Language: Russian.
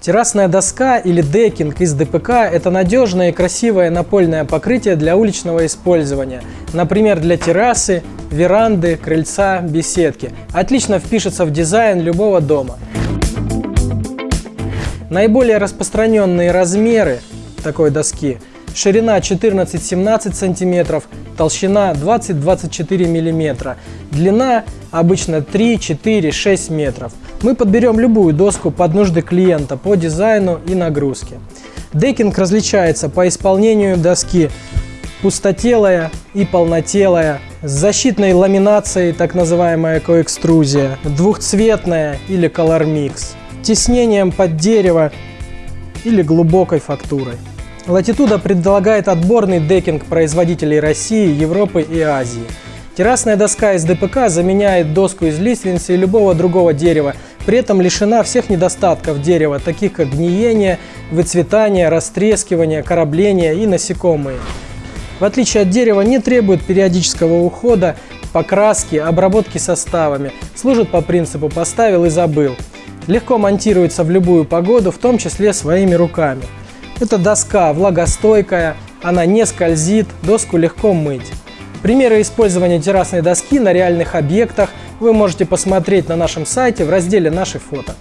Террасная доска или декинг из ДПК – это надежное и красивое напольное покрытие для уличного использования, например, для террасы, веранды, крыльца, беседки. Отлично впишется в дизайн любого дома. Наиболее распространенные размеры такой доски – ширина 14-17 см, толщина 20-24 мм, длина обычно 3, 4, 6 метров. Мы подберем любую доску под нужды клиента по дизайну и нагрузке. Декинг различается по исполнению доски пустотелая и полнотелая, с защитной ламинацией, так называемая коэкструзия, двухцветная или color mix, теснением под дерево или глубокой фактурой. Latituda предлагает отборный декинг производителей России, Европы и Азии. Террасная доска из ДПК заменяет доску из лиственницы и любого другого дерева, при этом лишена всех недостатков дерева, таких как гниение, выцветание, растрескивание, корабление и насекомые. В отличие от дерева не требует периодического ухода, покраски, обработки составами, служит по принципу «поставил и забыл». Легко монтируется в любую погоду, в том числе своими руками. Эта доска влагостойкая, она не скользит, доску легко мыть. Примеры использования террасной доски на реальных объектах вы можете посмотреть на нашем сайте в разделе «Наши фото».